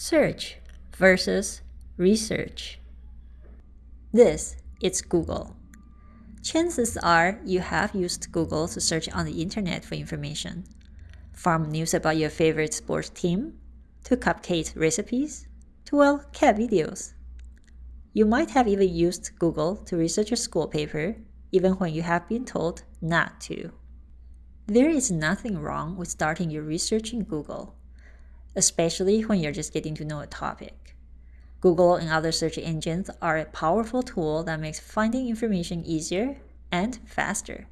Search versus research. This is Google. Chances are you have used Google to search on the internet for information, from news about your favorite sports team, to cupcake recipes, to well, cat videos. You might have even used Google to research your school paper, even when you have been told not to. There is nothing wrong with starting your research in Google especially when you're just getting to know a topic. Google and other search engines are a powerful tool that makes finding information easier and faster.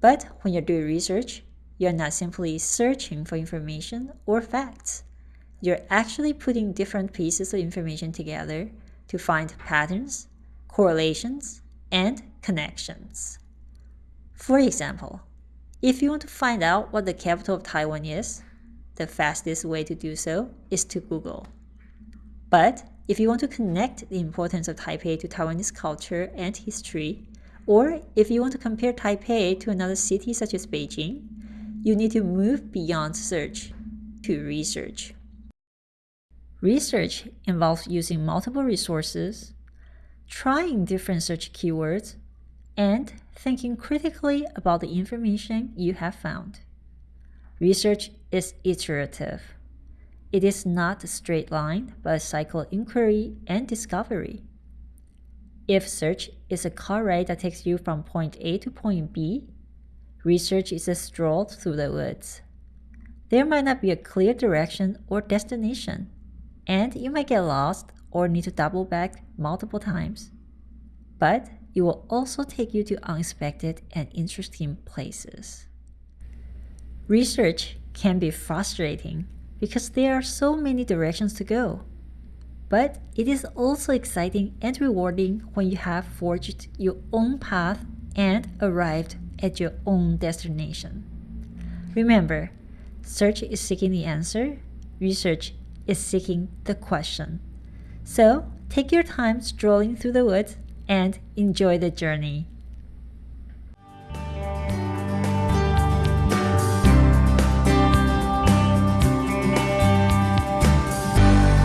But when you're doing research, you're not simply searching for information or facts. You're actually putting different pieces of information together to find patterns, correlations, and connections. For example, if you want to find out what the capital of Taiwan is, the fastest way to do so is to Google. But if you want to connect the importance of Taipei to Taiwanese culture and history, or if you want to compare Taipei to another city such as Beijing, you need to move beyond search to research. Research involves using multiple resources, trying different search keywords, and thinking critically about the information you have found. Research is iterative. It is not a straight line, but a cycle of inquiry and discovery. If search is a car ride that takes you from point A to point B, research is a stroll through the woods. There might not be a clear direction or destination, and you might get lost or need to double back multiple times. But it will also take you to unexpected and interesting places. Research can be frustrating because there are so many directions to go. But it is also exciting and rewarding when you have forged your own path and arrived at your own destination. Remember, search is seeking the answer, research is seeking the question. So take your time strolling through the woods and enjoy the journey.